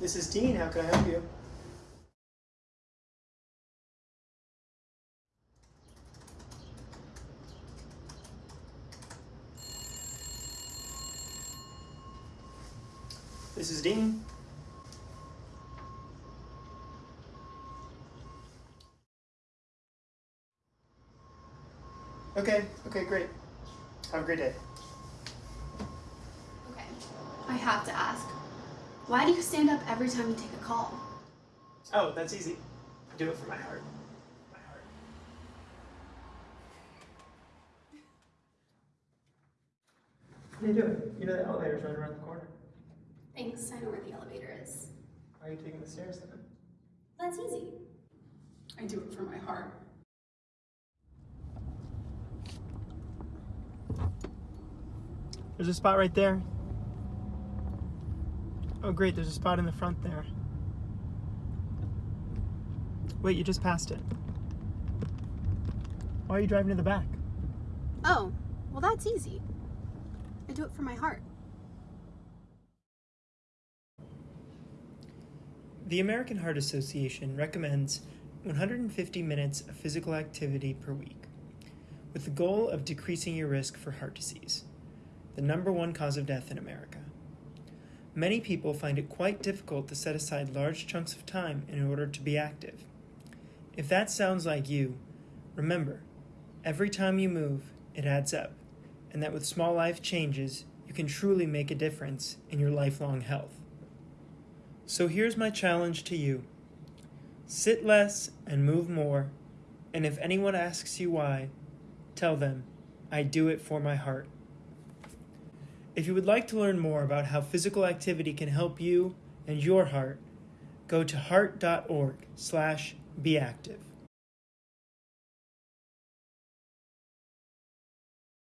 This is Dean. How can I help you? This is Dean. Okay, okay, great. Have a great day. Okay, I have to ask. Why do you stand up every time you take a call? Oh, that's easy. I do it for my heart. My heart. What are you doing? You know the elevator's right around the corner. Thanks, I know where the elevator is. Why are you taking the stairs then? That's easy. I do it for my heart. There's a spot right there. Oh great, there's a spot in the front there. Wait, you just passed it. Why are you driving to the back? Oh, well, that's easy. I do it for my heart. The American Heart Association recommends 150 minutes of physical activity per week, with the goal of decreasing your risk for heart disease, the number one cause of death in America. Many people find it quite difficult to set aside large chunks of time in order to be active. If that sounds like you, remember, every time you move, it adds up, and that with small life changes, you can truly make a difference in your lifelong health. So here's my challenge to you sit less and move more, and if anyone asks you why, tell them, I do it for my heart. If you would like to learn more about how physical activity can help you and your heart, go to heart.org slash be active.